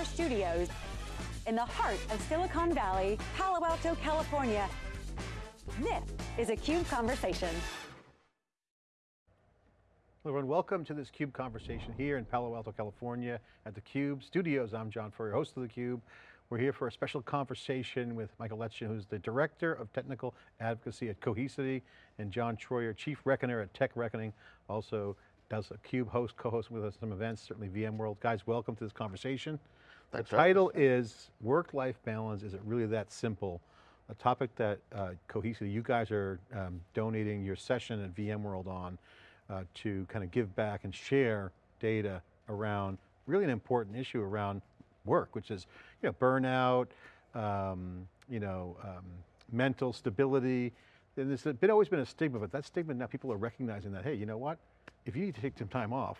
our studios in the heart of Silicon Valley, Palo Alto, California. This is a CUBE Conversation. Hello everyone, welcome to this CUBE conversation here in Palo Alto, California at the CUBE studios. I'm John Furrier, host of the CUBE. We're here for a special conversation with Michael Letschin, who's the Director of Technical Advocacy at Cohesity, and John Troyer, Chief Reckoner at Tech Reckoning, also does a CUBE host, co-host with us some events, certainly VMworld. Guys, welcome to this conversation. The title is Work-Life Balance, is it really that simple? A topic that uh, you guys are um, donating your session at VMworld on uh, to kind of give back and share data around really an important issue around work, which is you know, burnout, um, you know, um, mental stability. And there's been, always been a stigma, but that stigma now people are recognizing that, hey, you know what? if you need to take some time off,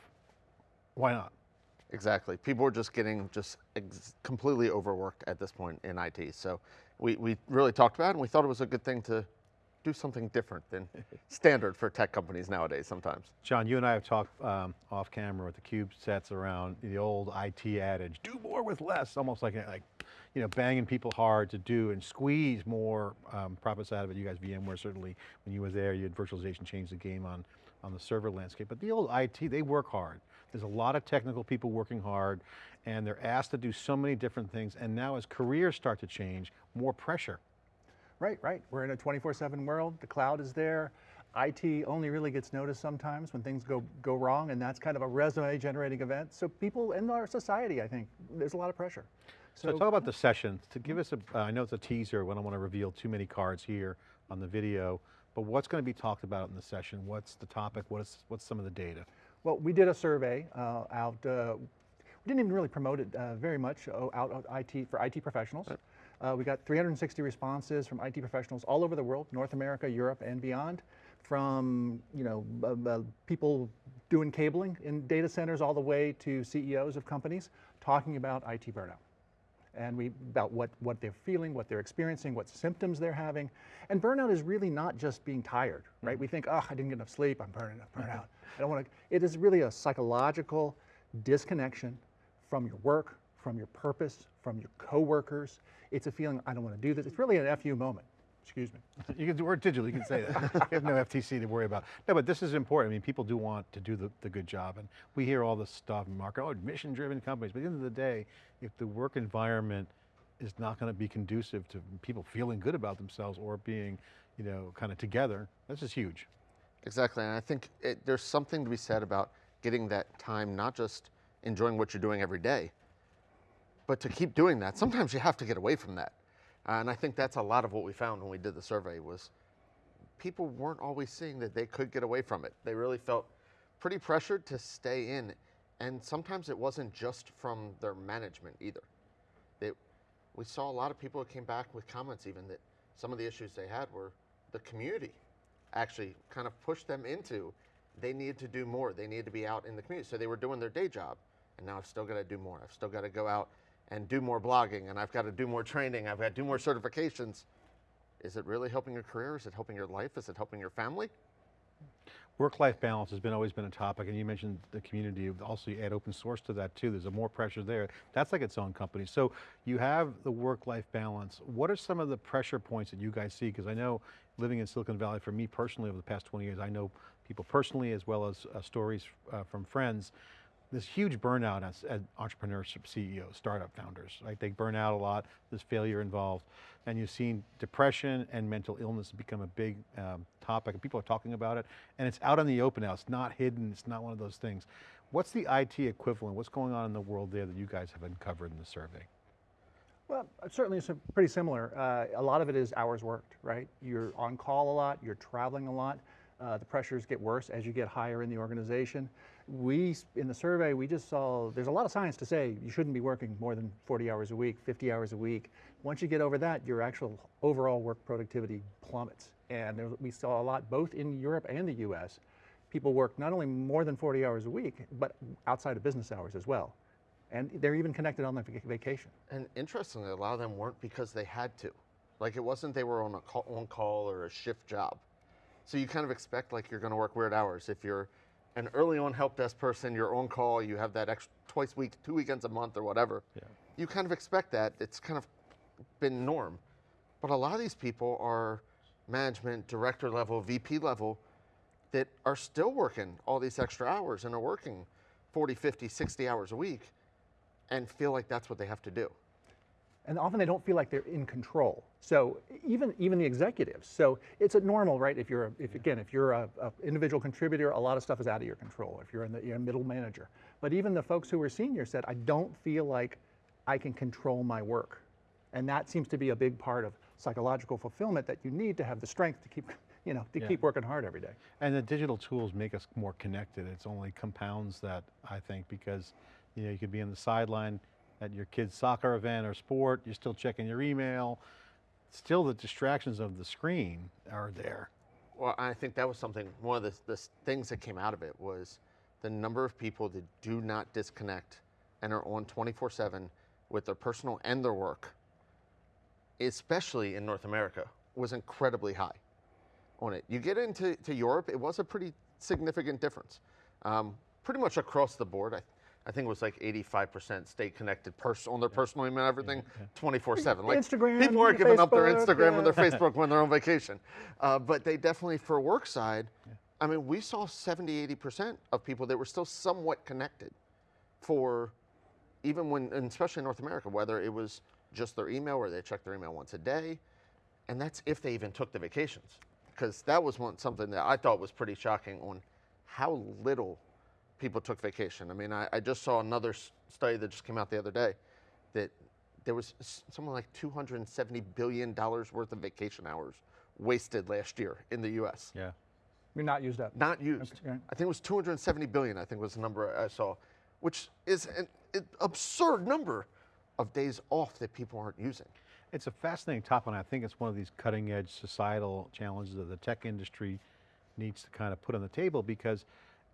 why not? Exactly. People are just getting just completely overworked at this point in IT. So we, we really talked about it and we thought it was a good thing to do something different than standard for tech companies nowadays sometimes. John, you and I have talked um, off camera with the Cube sets around the old IT adage, do more with less, almost like, like you know, banging people hard to do and squeeze more um, profits out of it. You guys, VMware certainly, when you were there, you had virtualization change the game on on the server landscape, but the old IT, they work hard. There's a lot of technical people working hard and they're asked to do so many different things. And now as careers start to change, more pressure. Right, right. We're in a 24-7 world. The cloud is there. IT only really gets noticed sometimes when things go, go wrong and that's kind of a resume generating event. So people in our society, I think, there's a lot of pressure. So, so talk about the sessions. To give us a, uh, I know it's a teaser, we don't want to reveal too many cards here on the video, but what's going to be talked about in the session? What's the topic? What's, what's some of the data? Well, we did a survey uh, out, uh, we didn't even really promote it uh, very much uh, out of IT for IT professionals. Right. Uh, we got 360 responses from IT professionals all over the world, North America, Europe, and beyond, from you know uh, people doing cabling in data centers all the way to CEOs of companies talking about IT burnout and we about what, what they're feeling, what they're experiencing, what symptoms they're having. And burnout is really not just being tired, right? Mm -hmm. We think, oh, I didn't get enough sleep, I'm burning, I'm burnt. I don't want to, it is really a psychological disconnection from your work, from your purpose, from your coworkers. It's a feeling, I don't want to do this. It's really an FU moment. Excuse me. You can do work digital, you can say that. you have no FTC to worry about. No, but this is important. I mean, people do want to do the, the good job and we hear all this stuff in market, oh, mission driven companies, but at the end of the day, if the work environment is not going to be conducive to people feeling good about themselves or being, you know, kind of together, this is huge. Exactly, and I think it, there's something to be said about getting that time, not just enjoying what you're doing every day, but to keep doing that, sometimes you have to get away from that. Uh, and I think that's a lot of what we found when we did the survey was people weren't always seeing that they could get away from it. They really felt pretty pressured to stay in. And sometimes it wasn't just from their management either. They, we saw a lot of people that came back with comments even that some of the issues they had were the community actually kind of pushed them into they needed to do more. They needed to be out in the community. So they were doing their day job. And now I've still got to do more. I've still got to go out and do more blogging and I've got to do more training, I've got to do more certifications. Is it really helping your career? Is it helping your life? Is it helping your family? Work-life balance has been always been a topic and you mentioned the community, also you add open source to that too, there's a more pressure there. That's like its own company. So you have the work-life balance. What are some of the pressure points that you guys see? Because I know living in Silicon Valley, for me personally over the past 20 years, I know people personally as well as uh, stories uh, from friends this huge burnout as, as entrepreneurship CEOs, startup founders, right? They burn out a lot, there's failure involved, and you've seen depression and mental illness become a big um, topic, and people are talking about it, and it's out in the open now, it's not hidden, it's not one of those things. What's the IT equivalent? What's going on in the world there that you guys have uncovered in the survey? Well, certainly it's pretty similar. Uh, a lot of it is hours worked, right? You're on call a lot, you're traveling a lot. Uh, the pressures get worse as you get higher in the organization. We, in the survey, we just saw, there's a lot of science to say you shouldn't be working more than 40 hours a week, 50 hours a week. Once you get over that, your actual overall work productivity plummets. And there, we saw a lot, both in Europe and the US, people work not only more than 40 hours a week, but outside of business hours as well. And they're even connected on their vacation. And interestingly, a lot of them weren't because they had to. Like it wasn't they were on a call, on call or a shift job. So you kind of expect like you're going to work weird hours. If you're an early on help desk person, your own call, you have that extra twice week, two weekends a month or whatever. Yeah. you kind of expect that. It's kind of been norm. But a lot of these people are management, director level, VP level that are still working all these extra hours and are working 40, 50, 60 hours a week and feel like that's what they have to do. And often they don't feel like they're in control. So even even the executives. So it's a normal, right? If you're a, if again if you're a, a individual contributor, a lot of stuff is out of your control. If you're in the you're a middle manager, but even the folks who are senior said, I don't feel like I can control my work, and that seems to be a big part of psychological fulfillment that you need to have the strength to keep you know to Yeah. keep working hard every day. And the digital tools make us more connected. It's only compounds that, I think, because you know, you could be on the sideline at your kid's soccer event or sport, you're still checking your email. Still the distractions of the screen are there. Well, I think that was something, one of the, the things that came out of it was the number of people that do not disconnect and are on 24 7 with their personal and their work, especially in North America, was incredibly high on it. You get into to Europe, it was a pretty significant difference. Um, pretty much across the board, I, I think it was like 85% stay connected on their personal email, everything 24 7. Like Instagram, people aren't giving up their Facebook, Instagram and their Facebook when they're on vacation. Uh, but they definitely, for work side, I mean, we saw 70, 80% of people that were still somewhat connected for even when, and especially in North America, whether it was just their email or they checked their email once a day. And that's if they even took the vacations. Because that was one, something that I thought was pretty shocking on how little people took vacation. I mean, I, I just saw another study that just came out the other day that there was something like $270 billion worth of vacation hours wasted last year in the US. Yeah. You're not used up. Not used. Okay. I think it was 270 billion, I think was the number I saw, which is an, an absurd number of days off that people aren't using. It's a fascinating topic, and I think it's one of these cutting edge societal challenges that the tech industry needs to kind of put on the table because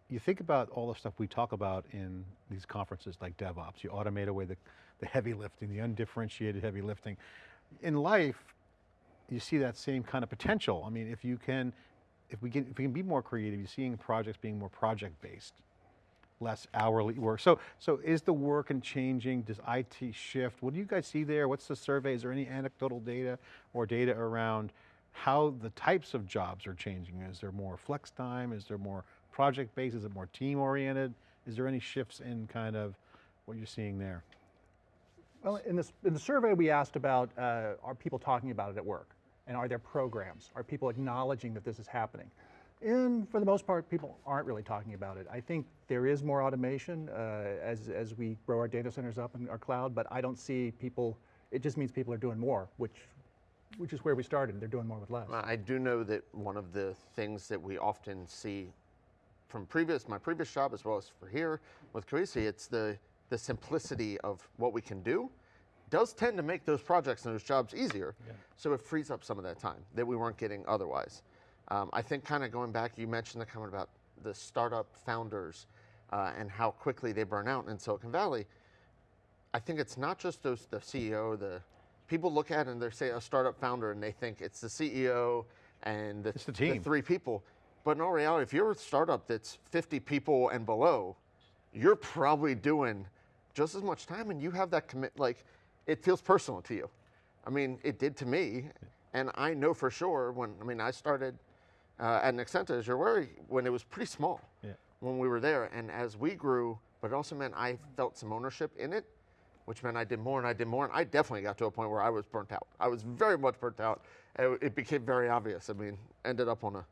you think about all the stuff we talk about in these conferences like DevOps, you automate away the, the heavy lifting, the undifferentiated heavy lifting. In life, you see that same kind of potential. I mean, if you can, if we can, if we can be more creative, you're seeing projects being more project based less hourly work. So, so is the work and changing? Does IT shift? What do you guys see there? What's the survey? Is there any anecdotal data or data around how the types of jobs are changing? Is there more flex time? Is there more project based? Is it more team oriented? Is there any shifts in kind of what you're seeing there? Well, in, this, in the survey, we asked about uh, are people talking about it at work? And are there programs? Are people acknowledging that this is happening? And for the most part, people aren't really talking about it. I think there is more automation uh, as, as we grow our data centers up in our cloud, but I don't see people, it just means people are doing more, which, which is where we started. They're doing more with less. I do know that one of the things that we often see from previous my previous job as well as for here with Cohesity, it's the the simplicity of what we can do does tend to make those projects and those jobs easier. So it frees up some of that time that we weren't getting otherwise. Um, I think kind of going back, you mentioned the comment about the startup founders uh, and how quickly they burn out in Silicon Valley. I think it's not just those the CEO, the people look at it and they say a startup founder and they think it's the CEO and the, It's the team. three people. But in all reality, if you're a startup that's 50 people and below, you're probably doing just as much time and you have that commit like it feels personal to you. I mean, it did to me. And I know for sure when I mean I started uh, at Nexenta as you're aware when it was pretty small Yeah. when we were there. And as we grew, but it also meant I felt some ownership in it, which meant I did more and I did more. And I definitely got to a point where I was burnt out. I was very much burnt out. And it became very obvious. I mean, ended up on a,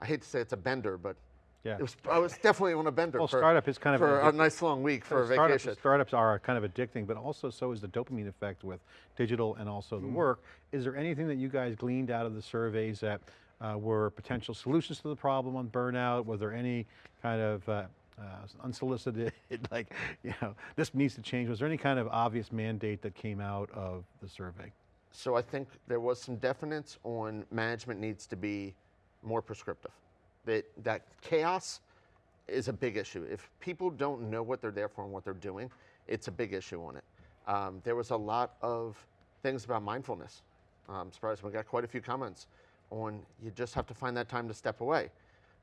I hate to say it's a bender, but Yeah. it was, I was definitely on a bender Well, for, startup is kind of for a- nice long week for a Startup- vacation. startups are kind of addicting, but also so is the dopamine effect with digital and also Mm. the work. Is there anything that you guys gleaned out of the surveys that uh, were potential solutions to the problem on burnout? Was there any kind of uh, uh, unsolicited, like, you know, this needs to change? Was there any kind of obvious mandate that came out of the survey? So I think there was some definites on management needs to be more prescriptive. That that chaos is a big issue. If people don't know what they're there for and what they're doing, it's a big issue on it. Um, there was a lot of things about mindfulness. I'm surprised we got quite a few comments on you just have to find that time to step away.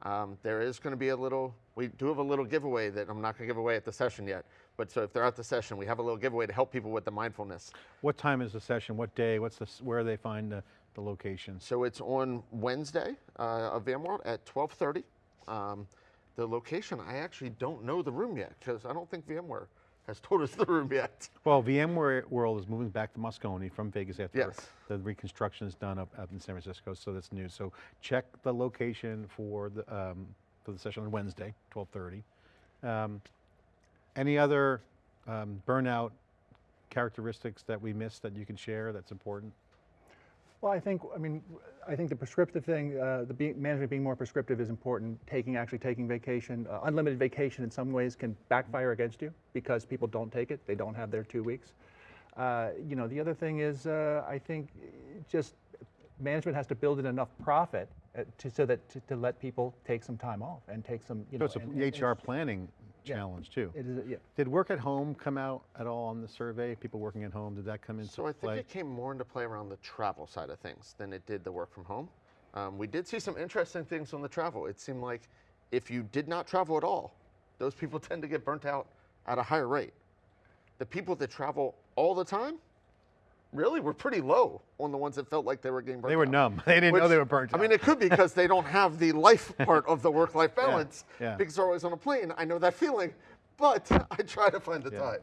Um, there is going to be a little, we do have a little giveaway that I'm not going to give away at the session yet. But so if they're at the session, we have a little giveaway to help people with the mindfulness. What time is the session? What day? What's the, where they find the, the location? So it's on Wednesday uh, of VMworld at 12:30. Um, the location, I actually don't know the room yet because I don't think VMware has told us the room yet. Well, VMware World is moving back to Moscone from Vegas after Yes. the reconstruction is done up, up in San Francisco, so that's new. So check the location for the, um, for the session on Wednesday, 12:30. Um, any other um, burnout characteristics that we missed that you can share that's important? Well, I think, I mean, I think the prescriptive thing, uh, the be, management being more prescriptive is important. Taking, actually taking vacation, uh, unlimited vacation in some ways can backfire against you because people don't take it. They don't have their two weeks. Uh, you know, the other thing is, uh, I think just management has to build in enough profit uh, to, so that to, to let people take some time off and take some, you So know. it's and- a and HR planning challenge too. It is, yeah. Did work at home come out at all on the survey? People working at home, did that come into So I think play? it came more into play around the travel side of things than it did the work from home. Um, we did see some interesting things on the travel. It seemed like if you did not travel at all, those people tend to get burnt out at a higher rate. The people that travel all the time really were pretty low on the ones that felt like they were getting burnt They were out. numb. They didn't know they were burnt out. I mean, it could be because they don't have the life part of the work-life balance yeah. because they're always on a plane. I know that feeling, but I try to find the Yeah. time.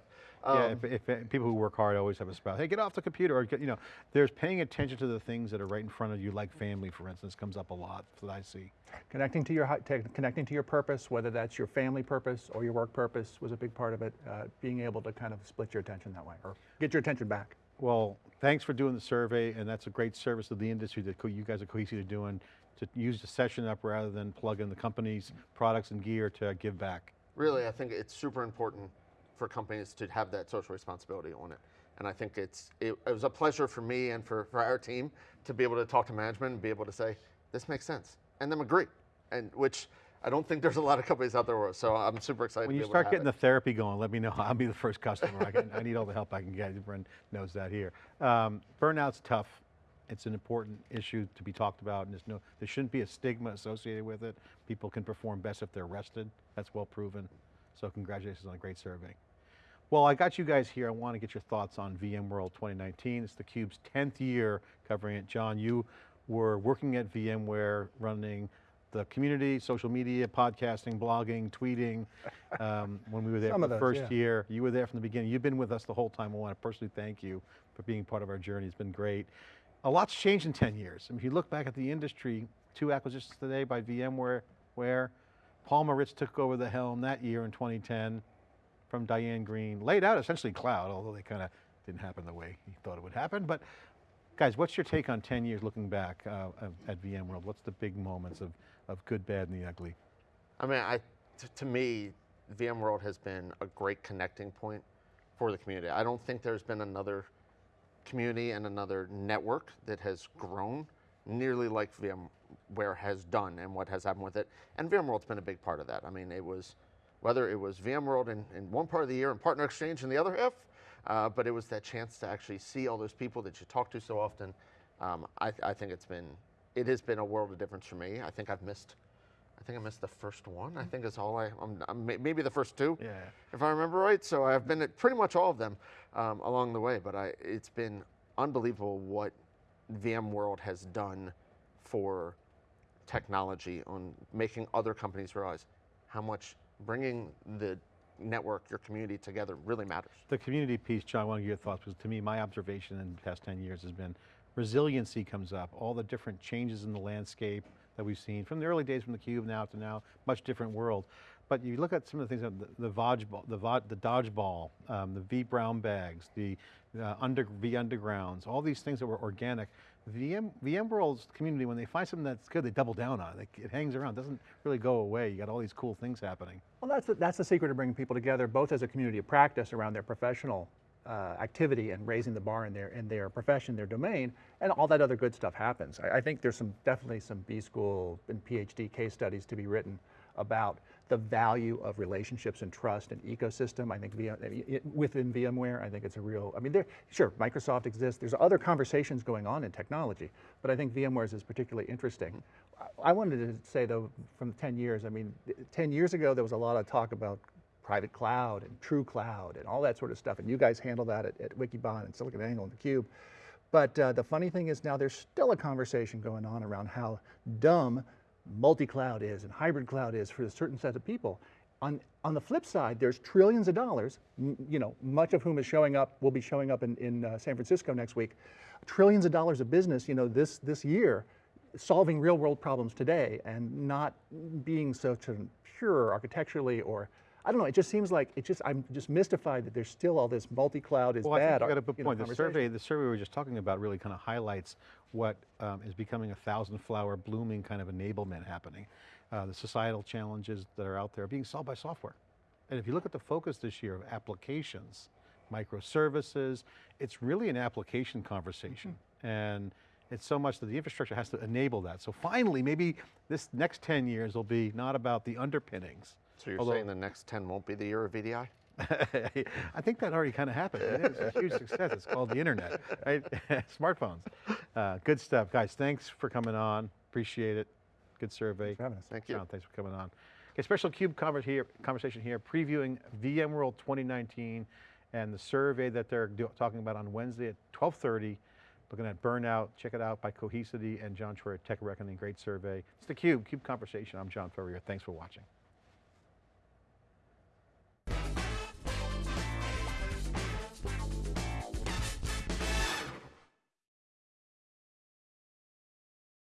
Yeah, Um, if, if, if people who work hard always have a spouse. Hey, get off the computer, or you know, there's paying attention to the things that are right in front of you, like family, for instance, comes up a lot that I see. Connecting to your connecting to your purpose, whether that's your family purpose or your work purpose, was a big part of it. Uh, being able to kind of split your attention that way, or get your attention back. Well, thanks for doing the survey, and that's a great service to the industry that you guys at Cohesity are doing to use the session up rather than plug in the company's products and gear to give back. really, I think it's super important for companies to have that social responsibility on it. And I think it's it, it was a pleasure for me and for, for our team to be able to talk to management and be able to say this makes sense and them agree, and which I don't think there's a lot of companies out there. So I'm super excited. When to you start getting the therapy going, let me know. I'll be the first customer. I, can, I need all the help I can get. Everyone knows that here. Um, burnout's tough. It's an important issue to be talked about, and no, there shouldn't be a stigma associated with it. People can perform best if they're rested. That's well proven. So congratulations on a great survey. Well, I got you guys here. I want to get your thoughts on VMworld 2019. It's theCUBE's 10th year covering it. John, you were working at VMware running the community, social media, podcasting, blogging, tweeting, um, when we were there Some for the those, first yeah. year. You were there from the beginning. You've been with us the whole time. I want to personally thank you for being part of our journey. It's been great. A lot's changed in 10 years. I mean, if you look back at the industry, two acquisitions today by VMware, where Paul Maritz took over the helm that year in 2010 from Diane Greene, laid out essentially cloud, although they kind of didn't happen the way he thought it would happen. But guys, what's your take on 10 years looking back uh, at VMworld? What's the big moments of, of good, bad, and the ugly? I mean, to me, VMworld has been a great connecting point for the community. I don't think there's been another community and another network that has grown nearly like VMware has done and what has happened with it. And VMworld's been a big part of that. I mean, it was, whether it was VMworld in, in one part of the year and Partner Exchange in the other half, uh, but it was that chance to actually see all those people that you talk to so often. Um, I, I think it's been, it has been a world of difference for me. I think I've missed I think I missed the first one. I think is all I, I'm, I'm maybe the first two, Yeah. if I remember right. So I've been at pretty much all of them um, along the way. But I, it's been unbelievable what VMworld has done for technology on making other companies realize how much bringing the network, your community together really matters. The community piece, John, I want to get your thoughts, because to me, my observation in the past 10 years has been resiliency comes up, all the different changes in the landscape that we've seen from the early days from the cube now to now, much different world. But you look at some of the things, that the, the, Vodgeball, the, the dodgeball, um, the V brown bags, the uh, under, V undergrounds, all these things that were organic. VM, VMworld's community, when they find something that's good, they double down on it. It hangs around, doesn't really go away. You got all these cool things happening. Well, that's the, that's the secret of bringing people together, both as a community of practice around their professional uh, activity and raising the bar in their in their profession, their domain, and all that other good stuff happens. I, I think there's some definitely some B school and PhD case studies to be written about the value of relationships and trust and ecosystem. I think VM, within VMware, I think it's a real, I mean, there, sure, Microsoft exists. There's other conversations going on in technology, but I think VMware's is particularly interesting. I I wanted to say though, from 10 years, I mean, 10 years ago, there was a lot of talk about private cloud and true cloud and all that sort of stuff. And you guys handle that at, at Wikibon and SiliconANGLE and theCUBE. But uh, the funny thing is now there's still a conversation going on around how dumb multi-cloud is and hybrid cloud is for a certain set of people. On, on the flip side, there's trillions of dollars, you know, much of whom is showing up, will be showing up in, in uh, San Francisco next week, trillions of dollars of business, you know, this, this year, solving real world problems today and not being so pure architecturally or, I don't know, it just seems like, it just, I'm just mystified that there's still all this multi-cloud is Well, I bad. think you got a good know, point. The survey, the survey we were just talking about really kind of highlights what um, is becoming a thousand flower blooming kind of enablement happening. Uh, the societal challenges that are out there are being solved by software. And if you look at the focus this year of applications, microservices, it's really an application conversation. Mm-hmm. And it's so much that the infrastructure has to enable that. So finally, maybe this next 10 years will be not about the underpinnings, So you're Although- saying the next 10 won't be the year of VDI? I think that already kind of happened. It is a huge success. It's called the internet, right? Smartphones. Uh, good stuff. Guys, thanks for coming on. Appreciate it. Good survey. for having us. Thank you. John, thanks for coming on. Okay, special CUBE conver- here, conversation here, previewing VMworld 2019 and the survey that they're do- talking about on Wednesday at 1230. Looking at burnout, check it out by Cohesity and John Troy, Tech Reckoning, great survey. It's the CUBE, CUBE Conversation. I'm John Furrier. Thanks for watching.